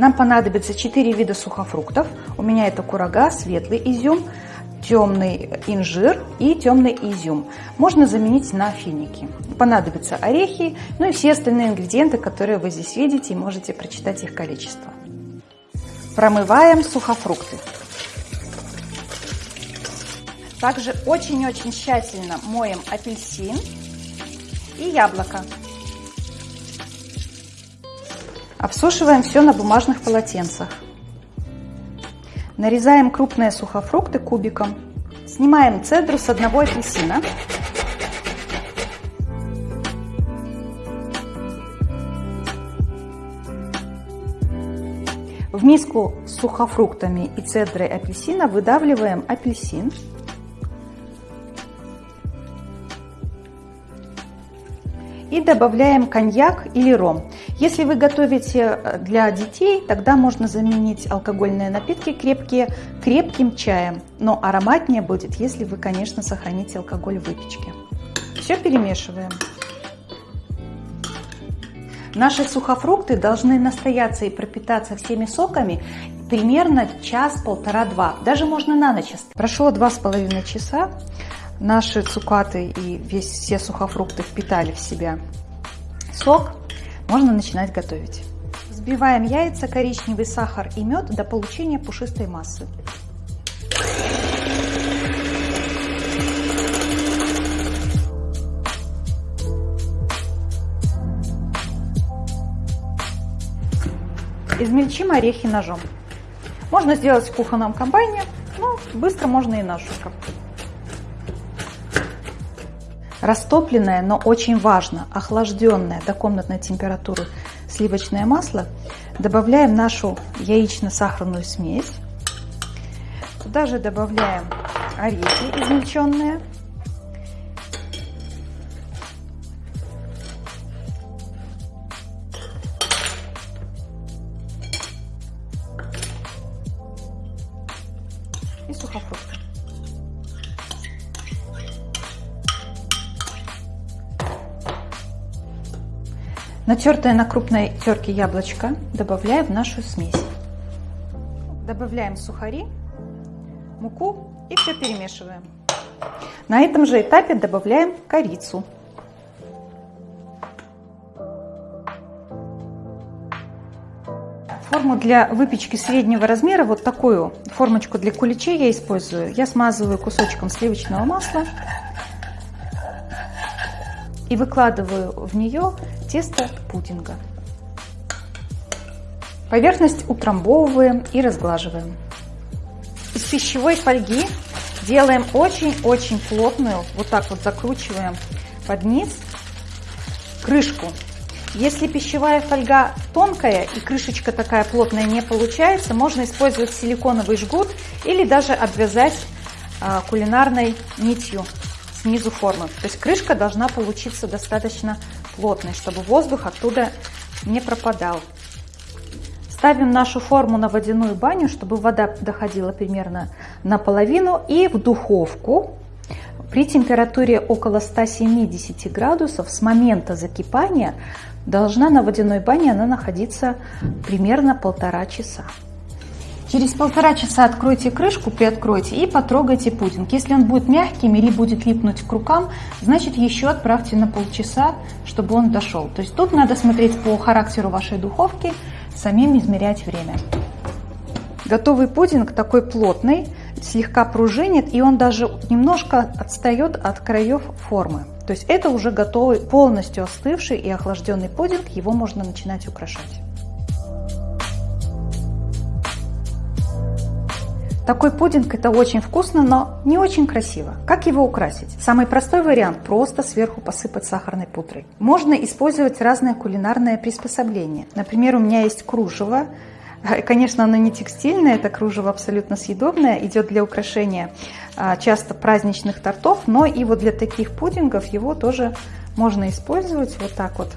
Нам понадобится 4 вида сухофруктов. У меня это курага, светлый изюм, темный инжир и темный изюм. Можно заменить на финики. Понадобятся орехи, ну и все остальные ингредиенты, которые вы здесь видите, и можете прочитать их количество. Промываем сухофрукты. Также очень-очень тщательно моем апельсин и яблоко. Обсушиваем все на бумажных полотенцах. Нарезаем крупные сухофрукты кубиком. Снимаем цедру с одного апельсина. В миску с сухофруктами и цедрой апельсина выдавливаем апельсин. И добавляем коньяк или ром. Если вы готовите э, для детей, тогда можно заменить алкогольные напитки крепкие крепким чаем. Но ароматнее будет, если вы, конечно, сохраните алкоголь в выпечке. Все перемешиваем. Наши сухофрукты должны настояться и пропитаться всеми соками примерно час-полтора-два. Даже можно на ночь. Прошло два с половиной часа. Наши цукаты и весь, все сухофрукты впитали в себя сок. Можно начинать готовить. Взбиваем яйца, коричневый сахар и мед до получения пушистой массы. Измельчим орехи ножом. Можно сделать в кухонном комбайне, но быстро можно и ножиком. Растопленное, но очень важно, охлажденное до комнатной температуры сливочное масло добавляем нашу яично-сахарную смесь. Туда же добавляем орехи измельченные. Натертое на крупной терке яблочко добавляем в нашу смесь. Добавляем сухари, муку и все перемешиваем. На этом же этапе добавляем корицу. Форму для выпечки среднего размера, вот такую формочку для куличей я использую. Я смазываю кусочком сливочного масла и выкладываю в нее тесто пудинга. Поверхность утрамбовываем и разглаживаем. Из пищевой фольги делаем очень-очень плотную, вот так вот закручиваем под низ крышку. Если пищевая фольга тонкая и крышечка такая плотная не получается, можно использовать силиконовый жгут или даже обвязать а, кулинарной нитью снизу формы. То есть крышка должна получиться достаточно плотной, чтобы воздух оттуда не пропадал. Ставим нашу форму на водяную баню, чтобы вода доходила примерно наполовину и в духовку при температуре около 170 градусов с момента закипания должна на водяной бане она находиться примерно полтора часа. Через полтора часа откройте крышку, приоткройте и потрогайте пудинг. Если он будет мягким или будет липнуть к рукам, значит еще отправьте на полчаса, чтобы он дошел. То есть тут надо смотреть по характеру вашей духовки, самим измерять время. Готовый пудинг такой плотный, слегка пружинит, и он даже немножко отстает от краев формы. То есть это уже готовый, полностью остывший и охлажденный пудинг, его можно начинать украшать. Такой пудинг это очень вкусно, но не очень красиво. Как его украсить? Самый простой вариант – просто сверху посыпать сахарной пудрой. Можно использовать разные кулинарные приспособления. Например, у меня есть кружево. Конечно, оно не текстильное, это кружево абсолютно съедобное, идет для украшения а, часто праздничных тортов, но и вот для таких пудингов его тоже можно использовать вот так вот,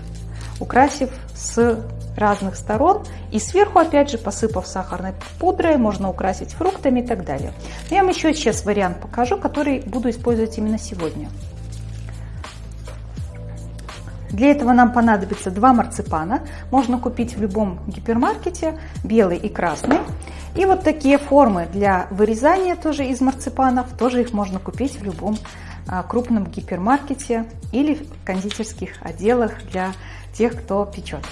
украсив с разных сторон. И сверху, опять же, посыпав сахарной пудрой, можно украсить фруктами и так далее. Но я вам еще сейчас вариант покажу, который буду использовать именно сегодня. Для этого нам понадобится два марципана. Можно купить в любом гипермаркете, белый и красный. И вот такие формы для вырезания тоже из марципанов, тоже их можно купить в любом а, крупном гипермаркете или в кондитерских отделах для тех, кто печет.